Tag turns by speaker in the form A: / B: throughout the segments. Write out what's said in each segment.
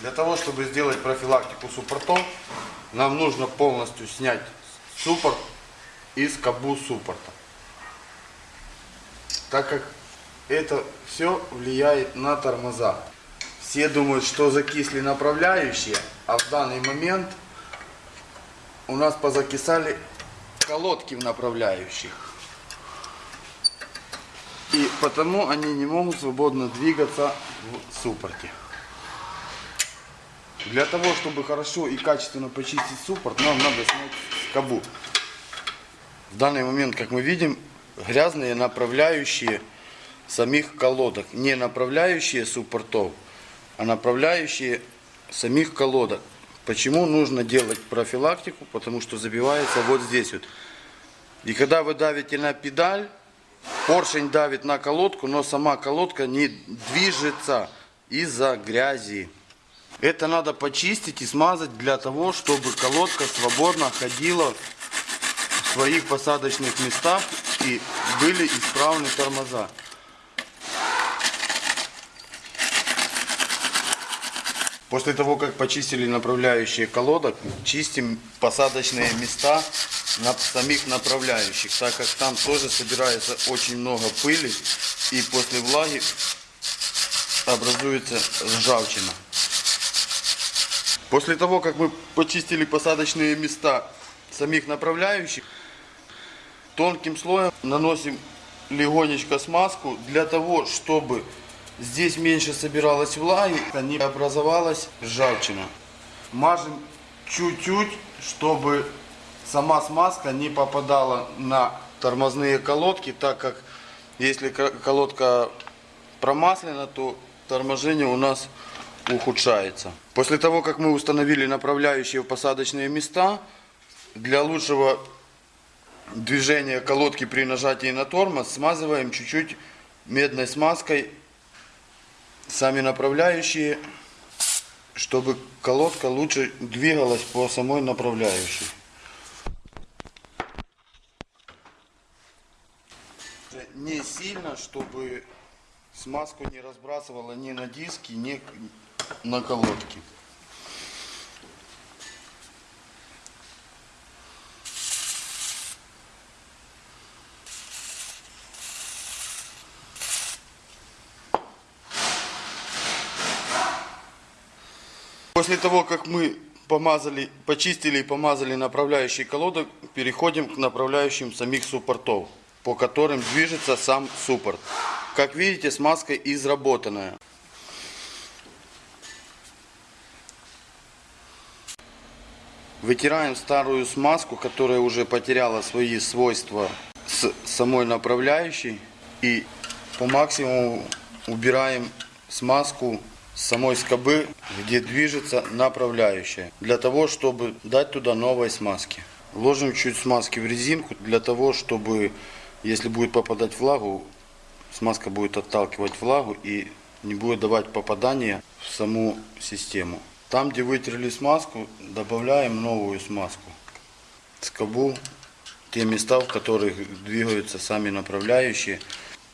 A: Для того, чтобы сделать профилактику суппортов, нам нужно полностью снять суппорт и скобу суппорта. Так как это все влияет на тормоза. Все думают, что закисли направляющие, а в данный момент у нас позакисали колодки в направляющих. И потому они не могут свободно двигаться в суппорте. Для того, чтобы хорошо и качественно почистить суппорт, нам надо снять скобу. В данный момент, как мы видим, грязные направляющие самих колодок. Не направляющие суппортов, а направляющие самих колодок. Почему нужно делать профилактику? Потому что забивается вот здесь вот. И когда вы давите на педаль, поршень давит на колодку, но сама колодка не движется из-за грязи. Это надо почистить и смазать для того, чтобы колодка свободно ходила в своих посадочных местах и были исправны тормоза. После того, как почистили направляющие колодок, чистим посадочные места на самих направляющих, так как там тоже собирается очень много пыли и после влаги образуется ржавчина. После того, как мы почистили посадочные места самих направляющих, тонким слоем наносим легонечко смазку для того, чтобы здесь меньше собиралась влаги, а не образовалась ржавчина. Мажем чуть-чуть, чтобы сама смазка не попадала на тормозные колодки, так как если колодка промаслена, то торможение у нас ухудшается. После того, как мы установили направляющие в посадочные места, для лучшего движения колодки при нажатии на тормоз смазываем чуть-чуть медной смазкой сами направляющие, чтобы колодка лучше двигалась по самой направляющей. Не сильно, чтобы смазку не разбрасывала ни на диски, ни на колодке. После того, как мы помазали, почистили и помазали направляющие колодок, переходим к направляющим самих суппортов, по которым движется сам суппорт. Как видите, смазка изработанная. Вытираем старую смазку, которая уже потеряла свои свойства с самой направляющей. И по максимуму убираем смазку с самой скобы, где движется направляющая. Для того, чтобы дать туда новой смазки. Ложим чуть смазки в резинку, для того, чтобы, если будет попадать влагу, смазка будет отталкивать влагу и не будет давать попадания в саму систему. Там, где вытерли смазку, добавляем новую смазку. Скобу, те места, в которых двигаются сами направляющие.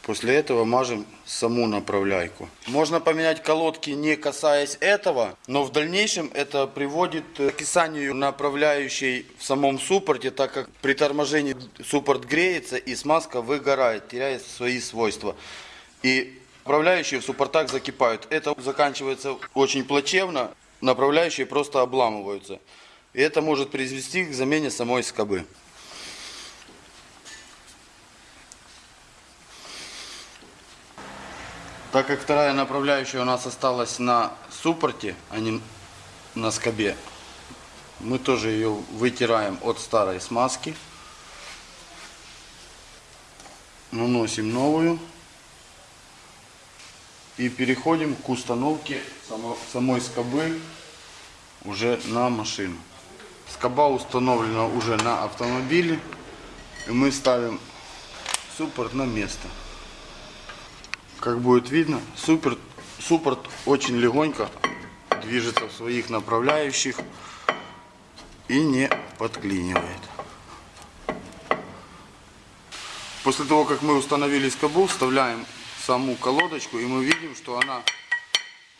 A: После этого мажем саму направляйку. Можно поменять колодки не касаясь этого, но в дальнейшем это приводит к кисанию направляющей в самом суппорте, так как при торможении суппорт греется и смазка выгорает, теряет свои свойства. И направляющие в суппортах закипают. Это заканчивается очень плачевно направляющие просто обламываются. И это может привести к замене самой скобы. Так как вторая направляющая у нас осталась на суппорте, а не на скобе, мы тоже ее вытираем от старой смазки. Наносим новую. И переходим к установке самой скобы уже на машину. Скоба установлена уже на автомобиле. И мы ставим суппорт на место. Как будет видно, суппорт, суппорт очень легонько движется в своих направляющих и не подклинивает. После того, как мы установили скобу, вставляем саму колодочку, и мы видим, что она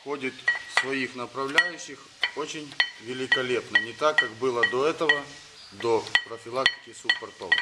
A: ходит своих направляющих очень великолепно. Не так, как было до этого, до профилактики суппортов.